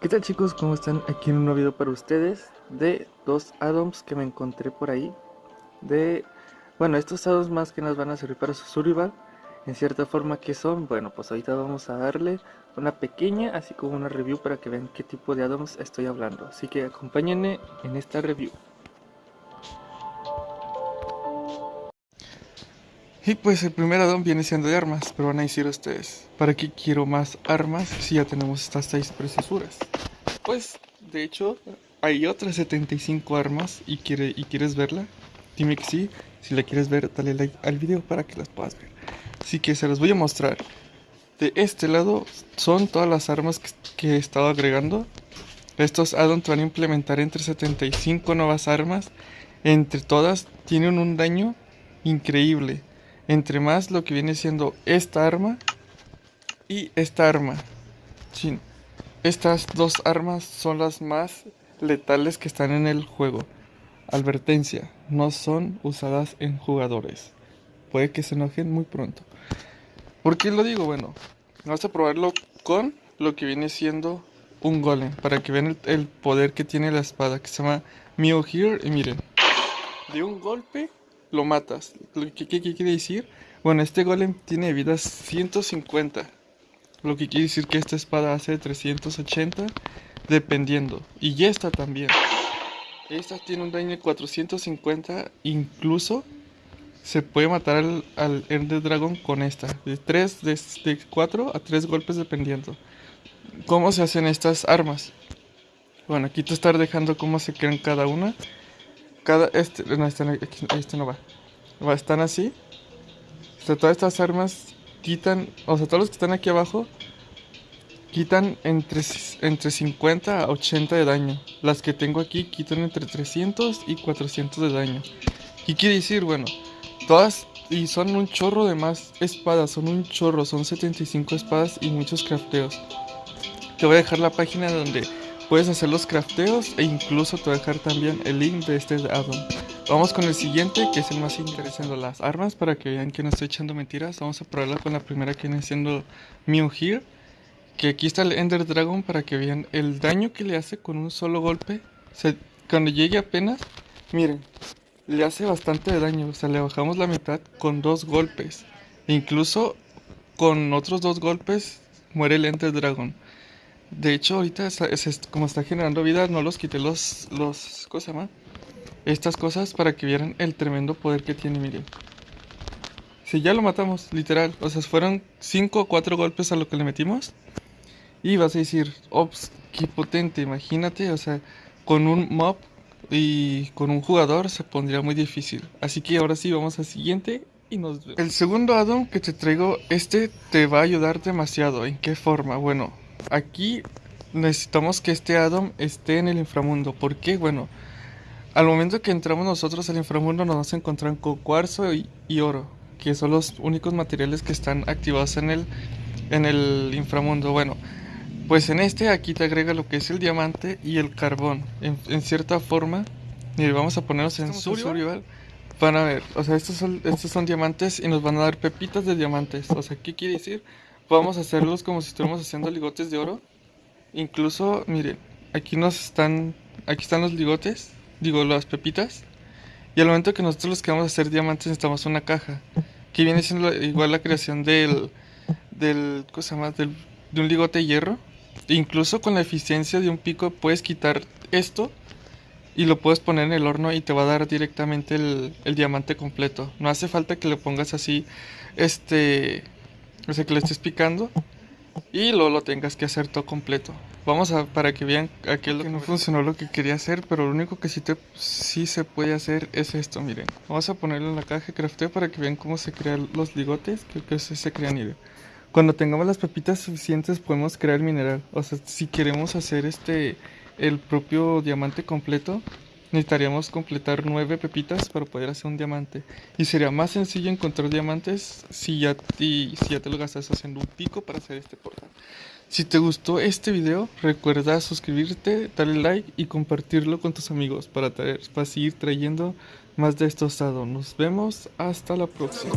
¿Qué tal chicos? ¿Cómo están? Aquí en un nuevo video para ustedes de dos addons que me encontré por ahí de... Bueno, estos addons más que nos van a servir para su survival en cierta forma que son, bueno pues ahorita vamos a darle una pequeña así como una review para que vean qué tipo de addons estoy hablando así que acompáñenme en esta review Y pues el primer addon viene siendo de armas, pero van a decir ustedes, ¿para qué quiero más armas si ya tenemos estas 6 preciosuras? Pues, de hecho, hay otras 75 armas y, quiere, y quieres verla, dime que sí, si la quieres ver, dale like al video para que las puedas ver. Así que se las voy a mostrar. De este lado son todas las armas que, que he estado agregando. Estos addons van a implementar entre 75 nuevas armas. Entre todas tienen un daño increíble entre más lo que viene siendo esta arma y esta arma. Estas dos armas son las más letales que están en el juego. Advertencia, no son usadas en jugadores. Puede que se enojen muy pronto. ¿Por qué lo digo? Bueno, vamos a probarlo con lo que viene siendo un golem. Para que vean el, poder que tiene la espada. Que se llama Mio Here. Y miren, de un golpe lo matas. ¿Qué, quiere decir? Bueno, este golem tiene vida 150. Lo que quiere decir que esta espada hace 380 dependiendo. Y esta también. Esta tiene un daño de 450. Incluso se puede matar al, al Ender Dragon con esta. De 3, de, de 4 a 3 golpes dependiendo. ¿Cómo se hacen estas armas? Bueno, aquí te estar dejando cómo se crean cada una cada este no este, este no va. va están así. O sea, todas estas armas quitan o sea todos los que están aquí abajo quitan entre entre 50 a 80 de daño. Las que tengo aquí quitan entre 300 y 400 de daño. Y quiere decir bueno todas y son un chorro de más espadas son un chorro son 75 espadas y muchos crafteos. Te voy a dejar la página donde Puedes hacer los crafteos e incluso te voy a dejar también el link de este addon. Vamos con el siguiente que es el más interesante, las armas para que vean que no estoy echando mentiras. Vamos a probarla con la primera que viene siendo Mew Here. Que aquí está el Ender Dragon para que vean el daño que le hace con un solo golpe. cuando llegue apenas, miren, le hace bastante daño. O sea, le bajamos la mitad con dos golpes. E incluso con otros dos golpes muere el Ender Dragon. De hecho, ahorita como está generando vida, no los quité los, los, ¿cómo? Estas cosas para que vieran el tremendo poder que tiene, miren. Si ya lo matamos, literal. O sea, fueron 5 o 4 golpes a lo que le metimos. Y vas a decir, ops, qué potente, imagínate, o sea, con un mob y con un jugador se pondría muy difícil. Así que ahora sí, vamos al siguiente y nos vemos. El segundo addon que te traigo, este te va a ayudar demasiado. ¿En qué forma? Bueno, aquí necesitamos que este Adam esté en el inframundo. ¿Por qué? Bueno, al momento que entramos nosotros al inframundo nos vamos a encontrar con cuarzo y, oro, que son los únicos materiales que están activados en el, en el inframundo. Bueno, pues en este aquí te agrega lo que es el diamante y el carbón. En, cierta forma, y vamos a ponernos en survival. Van a ver, o sea, estos son, estos son diamantes y nos van a dar pepitas de diamantes. O sea, ¿qué quiere decir? Podemos hacerlos como si estuviéramos haciendo ligotes de oro. Incluso, miren, aquí nos están, aquí están los ligotes, digo, las pepitas. Y al momento que nosotros los queramos hacer diamantes necesitamos una caja. Que viene siendo igual la creación del, del, cosa más, del, de un ligote de hierro. incluso con la eficiencia de un pico puedes quitar esto y lo puedes poner en el horno y te va a dar directamente el, el diamante completo. No hace falta que le pongas así, este, o sea, que le estés picando y luego lo tengas que hacer todo completo. Vamos a para que vean aquello que no funcionó lo que quería hacer, pero lo único que sí, te, sí se puede hacer es esto, miren. Vamos a ponerlo en la caja de crafteo para que vean cómo se crean los ligotes, que, que se, se crean y Cuando tengamos las pepitas suficientes podemos crear mineral. O sea, si queremos hacer este el propio diamante completo, Necesitaríamos completar 9 pepitas para poder hacer un diamante. Y sería más sencillo encontrar diamantes si ya, te, si ya te lo gastas haciendo un pico para hacer este portal. Si te gustó este video, recuerda suscribirte, darle like y compartirlo con tus amigos para, traer, para seguir trayendo más de estos dados. Nos vemos hasta la próxima.